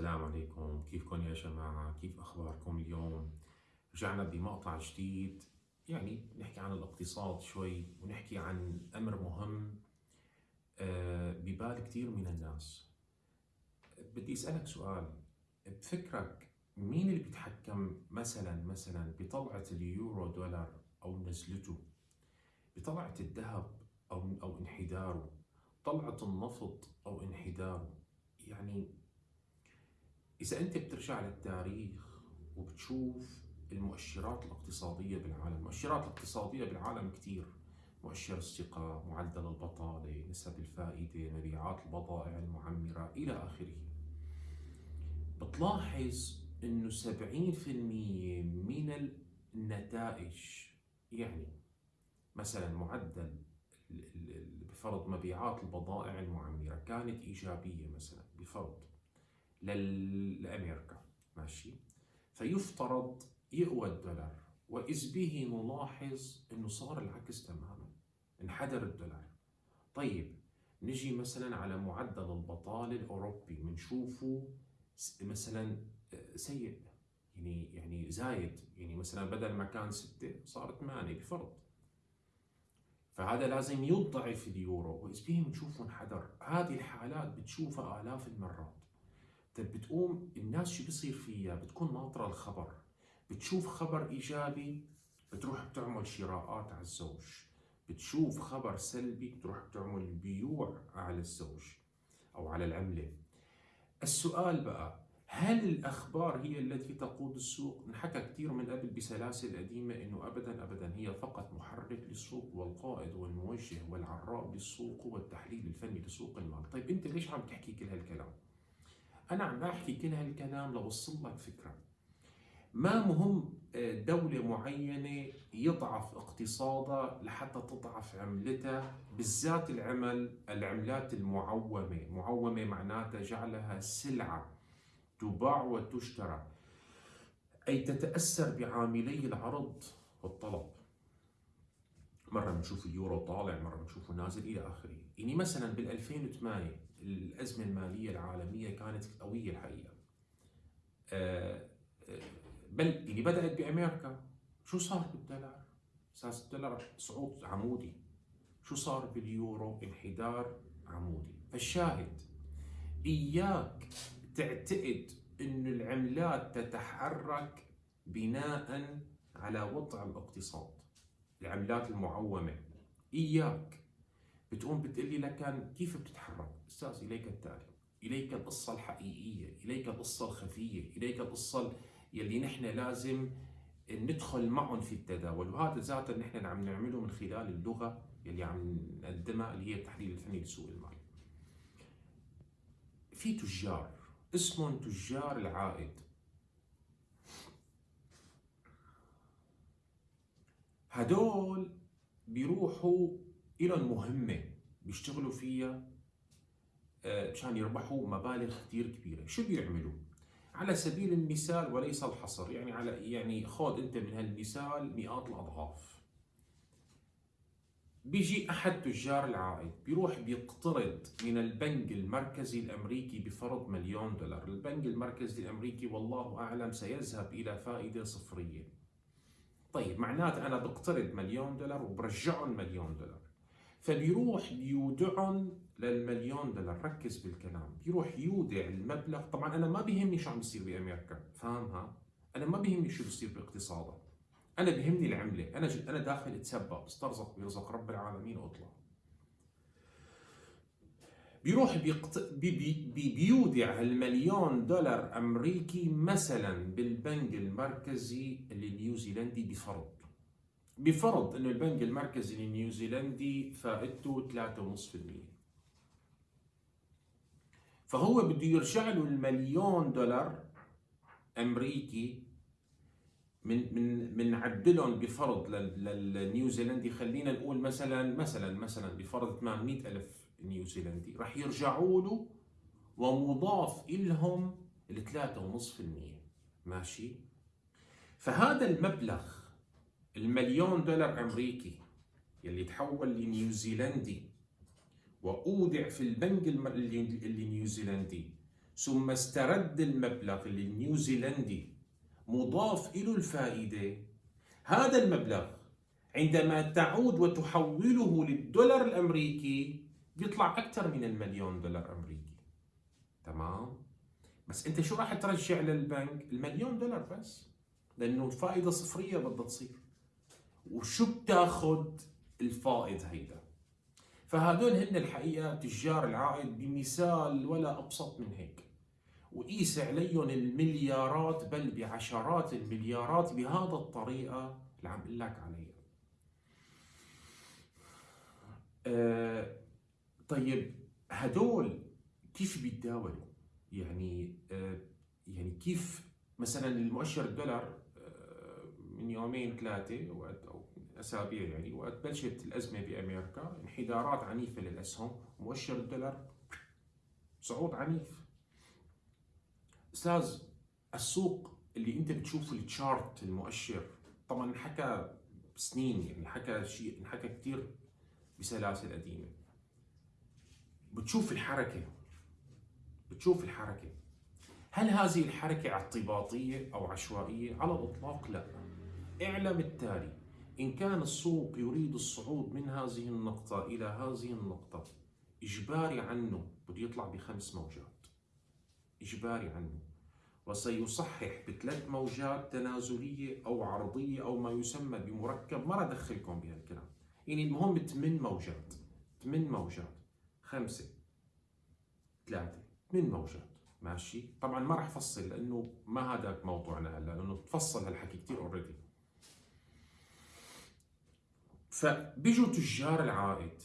السلام عليكم. كيفكم يا جماعة؟ كيف أخباركم اليوم؟ رجعنا بمقطع جديد. يعني نحكي عن الاقتصاد شوي ونحكي عن أمر مهم آه، ببال كثير من الناس. بدي أسألك سؤال. بفكرك مين اللي بيتحكم مثلا مثلا بطلعة اليورو دولار أو نزلته؟ بطلعة الذهب أو أو انحداره؟ طلعة النفط أو انحداره؟ يعني إذا أنت بترجع للتاريخ وبتشوف المؤشرات الاقتصادية بالعالم المؤشرات الاقتصادية بالعالم كتير. مؤشر الثقة معدل البطالة نسب الفائدة مبيعات البضائع المعمرة إلى آخره. بتلاحظ أنه 70% من النتائج يعني مثلا معدل بفرض مبيعات البضائع المعمرة كانت إيجابية مثلا بفرض. لأمريكا ماشي؟ فيفترض يقوى الدولار وإذ به نلاحظ أنه صار العكس تماما انحدر الدولار. طيب نجي مثلا على معدل البطالة الأوروبي بنشوفه مثلا سيء يعني يعني زايد. يعني مثلا بدل ما كان ستة صار ثمانية بفرض. فهذا لازم يضعف اليورو وإذ به بنشوفه انحدر. هذه الحالات بتشوفها آلاف المرات. طيب بتقوم الناس شو بصير فيها؟ بتكون ناطرة الخبر. بتشوف خبر إيجابي بتروح بتعمل شراءات على الزوج. بتشوف خبر سلبي بتروح بتعمل بيوع على الزوج أو على العملة. السؤال بقى هل الأخبار هي التي تقود السوق؟ انحكى كثير من قبل بسلاسل قديمة إنه أبدا أبدا هي فقط محرك للسوق والقائد والموجه والعراء للسوق والتحليل الفني لسوق المال. طيب أنت ليش عم تحكي كل هالكلام؟ أنا عم بحكي كل هالكلام لوصل لك فكرة. ما مهم آه، دولة معينة يضعف اقتصادها لحتى تضعف عملتها بالذات العمل العملات المعومة. معومة معناتها جعلها سلعة تباع وتشترى. أي تتأثر بعاملي العرض والطلب. مرة بنشوف اليورو طالع مرة بنشوفه نازل إلى آخره. يعني مثلا بال 2008 الأزمة المالية العالمية كانت قوية الحقيقة. آه، آه، بل اللي بدأت بأمريكا. شو صار بالدولار؟ أساس الدولار صعود عمودي. شو صار باليورو؟ انحدار عمودي. فالشاهد إياك تعتقد أن العملات تتحرك بناء على وضع الاقتصاد. العملات المعومة. إياك. بتقوم بتقول لي لكن كيف بتتحرك؟ أستاذ إليك التالي. إليك القصة الحقيقية إليك القصة الخفية إليك القصة يلي نحن لازم ندخل معهم في التداول. وهذا ذاته نحن عم نعمله من خلال اللغة يلي عم نقدمها اللي هي التحليل الفني لسوق المال. في تجار. اسمهم تجار العائد. هدول بيروحوا إلهم مهمة بيشتغلوا فيها آه، مشان يربحوا مبالغ كثير كبيرة. شو بيعملوا؟ على سبيل المثال وليس الحصر يعني على يعني خذ أنت من هالمثال مئات الأضعاف. بيجي أحد تجار العائد بيروح بيقترض من البنك المركزي الأمريكي بفرض مليون دولار. البنك المركزي الأمريكي والله أعلم سيذهب إلى فائدة صفرية. طيب معناته أنا بقترض مليون دولار وبرجعهم مليون دولار. فبيروح بيودعهم للمليون دولار. ركز بالكلام. بيروح يودع المبلغ. طبعا أنا ما بيهمني شو عم بيصير بأمريكا. فاهمها؟ أنا ما بيهمني شو بيصير باقتصادها أنا بيهمني العملة. أنا. أنا داخل أتسبب. استرزق برزق رب العالمين وأطلع. بيروح بيقت... بي... بي... بيودع المليون دولار أمريكي مثلا بالبنك المركزي النيوزيلندي بفرض. بفرض إنه البنك المركزي النيوزيلندي فائدته 3.5% فهو بده يرجع له المليون دولار أمريكي من من من عدلهم بفرض للنيوزيلندي خلينا نقول مثلا مثلا مثلا بفرض 800 ألف نيوزيلندي. راح يرجعوا له ومضاف لهم ال 3.5% ماشي؟ فهذا المبلغ المليون دولار أمريكي يلي تحول لنيوزيلندي وأودع في البنك النيوزيلندي ثم استرد المبلغ النيوزيلندي مضاف له الفائدة. هذا المبلغ عندما تعود وتحوله للدولار الأمريكي بيطلع أكثر من المليون دولار أمريكي. تمام؟ بس أنت شو راح ترجع للبنك؟ المليون دولار بس. لأنه الفائدة صفرية بدها تصير. وشو بتاخذ الفائض هيدا؟ فهدول هن الحقيقة تجار العائد بمثال ولا أبسط من هيك. وقيس عليهم المليارات بل بعشرات المليارات بهذا الطريقة اللي عم أقول لك عليها. طيب هدول كيف بيتداولوا؟ يعني آه يعني كيف مثلا المؤشر الدولار آه من يومين ثلاثة وقت أو أسابيع يعني وقت بلشت الأزمة بأمريكا انحدارات عنيفة للأسهم مؤشر الدولار صعود عنيف. أستاذ السوق اللي أنت بتشوفه التشارت المؤشر طبعا انحكى سنين يعني حكى شيء انحكى كثير بسلاسل قديمة. بتشوف الحركة. بتشوف الحركة. هل هذه الحركة اعتباطية أو عشوائية؟ على الإطلاق لا. اعلم التالي. إن كان السوق يريد الصعود من هذه النقطة إلى هذه النقطة إجباري عنه بده يطلع بخمس موجات. إجباري عنه. وسيصحح بثلاث موجات تنازلية أو عرضية أو ما يسمى بمركب. ما أدخلكم بهالكلام. يعني المهم ثمان موجات. ثمان موجات. خمسة ثلاثة. ثمان موجات ماشي. طبعا ما راح أفصل لأنه ما هذا موضوعنا هلا لأنه تفصل هالحكي كثير اوريدي فبيجوا تجار العائد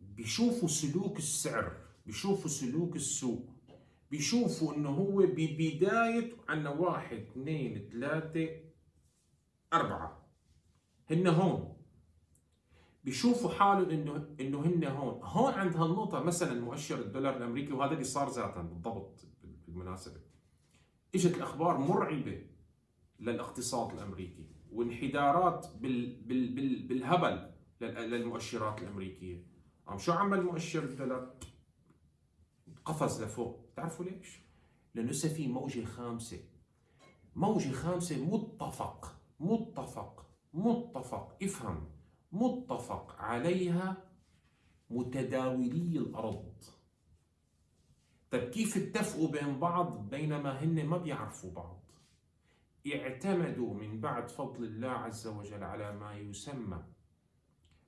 بيشوفوا سلوك السعر بيشوفوا سلوك السوق بيشوفوا إنه هو ببداية عندنا واحد اثنين ثلاثة أربعة. هن هون. بيشوفوا حالهم انه إنه هن هون. هون عند هالنقطة مثلا مؤشر الدولار الأمريكي وهذا اللي صار ذاتا بالضبط بالمناسبة. إجت الأخبار مرعبة للاقتصاد الأمريكي وانحدارات بال بال بال بالهبل للمؤشرات الأمريكية. عم شو عمل المؤشر الدولار؟ قفز لفوق. بتعرفوا ليش؟ لأنه هسه في موجة خامسة. موجة خامسة متفق متفق متفق. افهم. متفق عليها متداولي الأرض. طيب كيف اتفقوا بين بعض بينما هن ما بيعرفوا بعض؟ اعتمدوا من بعد فضل الله عز وجل على ما يسمى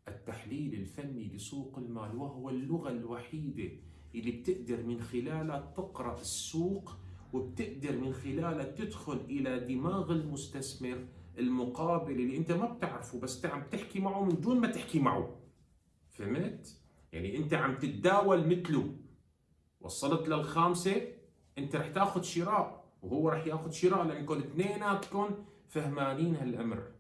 التحليل الفني لسوق المال وهو اللغة الوحيدة اللي بتقدر من خلالها تقرأ السوق وبتقدر من خلالها تدخل إلى دماغ المستثمر المقابل اللي أنت ما بتعرفه بس عم تحكي معه من دون ما تحكي معه. فهمت؟ يعني أنت عم تتداول مثله. وصلت للخامسة أنت رح تاخذ شراء وهو راح ياخذ شراء لانكم اثنيناتكم فهمانين هالأمر.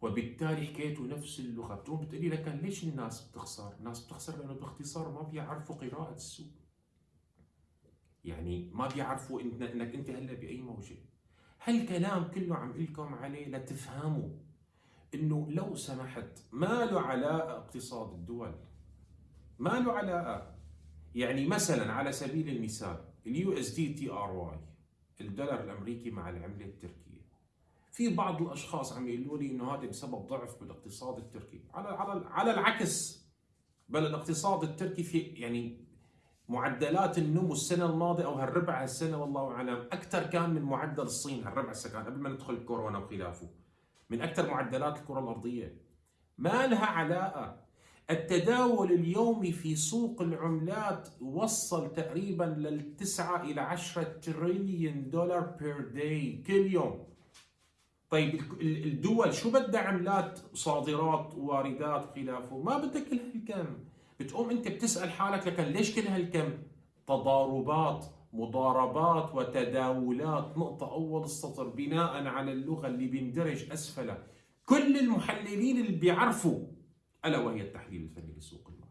وبالتالي حكيتوا نفس اللغة. بتقوم بتقولي لك ليش الناس بتخسر؟ الناس بتخسر لأنه باختصار ما بيعرفوا قراءة السوق. يعني ما بيعرفوا إنك أنت هلأ بأي موجة. هالكلام كله عم لكم عليه لتفهموا إنه لو سمحت ما له علاقة اقتصاد الدول. ما له علاقة. يعني مثلا على سبيل المثال اليو إس دي تي آر واي الدولار الأمريكي مع العملة التركية. في بعض الأشخاص عم يقولوا لي إنه هذا بسبب ضعف بالاقتصاد التركي. على على على العكس بل الاقتصاد التركي في يعني معدلات النمو السنة الماضية أو هالربع هالسنة والله أعلم أكثر كان من معدل الصين هالربع السنة قبل ما ندخل الكورونا وخلافه. من أكثر معدلات الكرة الأرضية. ما لها علاقة. التداول اليومي في سوق العملات وصل تقريبا للتسعة إلى عشرة تريليون دولار بير داي كل يوم. طيب الدول شو بدها عملات صادرات وواردات وخلافه ما بدها كل هالكم. بتقوم انت بتسأل حالك لكن ليش كل هالكم؟ تضاربات مضاربات وتداولات. نقطة أول السطر بناء على اللغة اللي بيندرج أسفلها. كل المحللين اللي بيعرفوا ألا وهي التحليل الفني لسوق المال.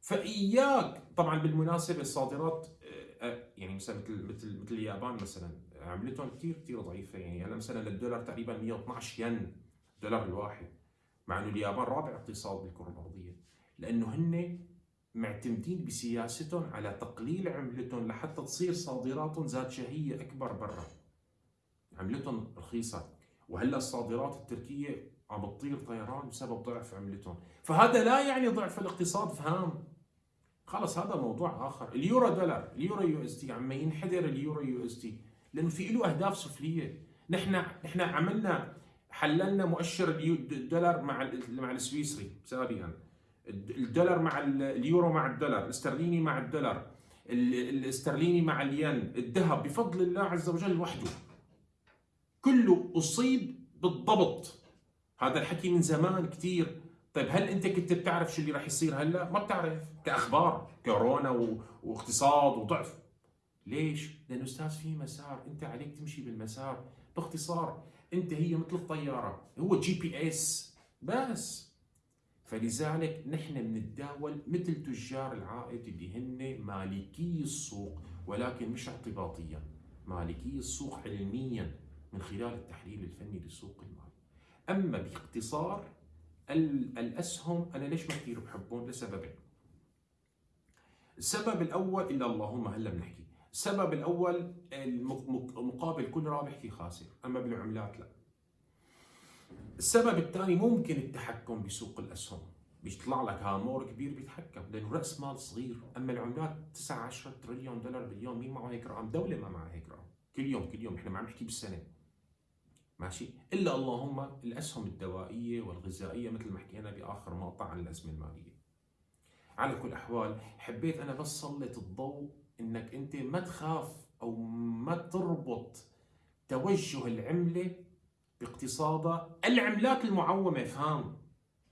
فإياك طبعا بالمناسبة الصادرات آه، آه، يعني مثلا مثل مثل مثل اليابان مثلا عملتهم كثير كثير ضعيفة. يعني هلا مثلا للدولار تقريبا 112 ين الدولار الواحد. مع إنه اليابان رابع اقتصاد بالكرة الأرضية. لأنه هن معتمدين بسياستهم على تقليل عملتهم لحتى تصير صادراتهم ذات شهية أكبر برا. عملتهم رخيصة. وهلأ الصادرات التركية عم بتطير طيران بسبب ضعف عملتهم. فهذا لا يعني ضعف الاقتصاد فهم خلص هذا موضوع آخر. اليورو دولار اليورو USD عم ينحدر اليورو USD لأنه في له أهداف سفلية. نحن نحن عملنا حللنا مؤشر الدولار مع مع السويسري سابقا. الدولار مع اليورو مع الدولار الاسترليني مع الدولار الاسترليني مع الين الذهب بفضل الله عز وجل وحده. كله أصيب بالضبط. هذا الحكي من زمان كثير طيب هل أنت كنت بتعرف شو اللي راح يصير هلأ؟ ما بتعرف كأخبار كورونا و... واقتصاد وضعف. ليش؟ لأنه أستاذ في مسار أنت عليك تمشي بالمسار. باختصار أنت هي مثل الطيارة هو GPS بس. فلذلك نحن بنتداول مثل تجار العائد اللي هن مالكي السوق ولكن مش اعتباطيا مالكي السوق علميا من خلال التحليل الفني للسوق المالي. أما باختصار الأسهم أنا ليش ما كثير بحبهم؟ لسببين السبب الأول إلا اللهم هلا بنحكي. السبب الأول مقابل كل رابح في خاسر أما بالعملات لا. السبب الثاني ممكن التحكم بسوق الأسهم. بيطلع لك هامور كبير بيتحكم لأنه رأس مال صغير. أما العملات 9 10 تريليون دولار باليوم مين معه هيك رقم؟ دولة ما معها هيك رقم. كل يوم كل يوم. إحنا ما عم نحكي بالسنة. ماشي؟ إلا اللهم الأسهم الدوائية والغذائية مثل ما حكينا بآخر مقطع عن الأزمة المالية. على كل الاحوال حبيت أنا بس سلط الضوء إنك أنت ما تخاف أو ما تربط توجه العملة باقتصادها العملات المعومة. فهم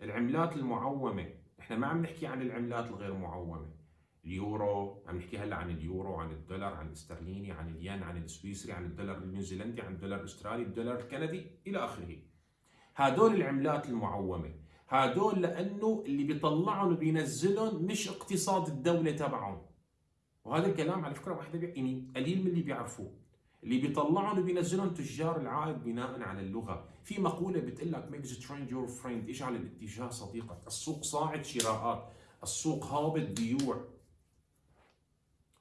العملات المعومة. إحنا ما عم نحكي عن العملات الغير معومة. اليورو عم نحكي هلا عن اليورو عن الدولار عن الاسترليني عن الين عن السويسري عن الدولار النيوزيلندي عن الدولار الأسترالي الدولار الكندي إلى آخره. هدول العملات المعومة. هدول لأنه اللي بيطلعهم وبينزلهم مش اقتصاد الدولة تبعهم. وهذا الكلام على فكرة واحد يعني قليل من اللي بيعرفوه. اللي بيطلعهم وبينزلهم تجار العائد بناء على اللغة. في مقولة بتقول لك make the trend your friend اجعل الاتجاه صديقك؟ السوق صاعد شراءات. السوق هابط بيوع.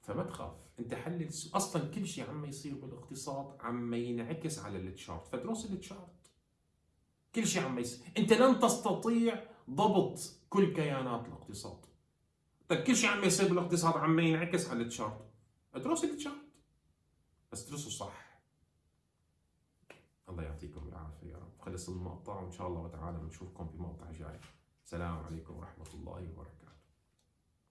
فما تخاف. أنت حلل أصلا كل شيء عم يصير بالاقتصاد عم ينعكس على ال chart فدرس ال chart كل شيء عم يصير. أنت لن تستطيع ضبط كل كيانات الاقتصاد. طيب كل شيء عم يصير بالاقتصاد عم ينعكس على التشارت ادرس التشارت بس ادرسه صح. الله يعطيكم العافية يا رب. خلص المقطع وإن شاء الله تعالى بنشوفكم في مقطع جاي. السلام عليكم ورحمة الله وبركاته.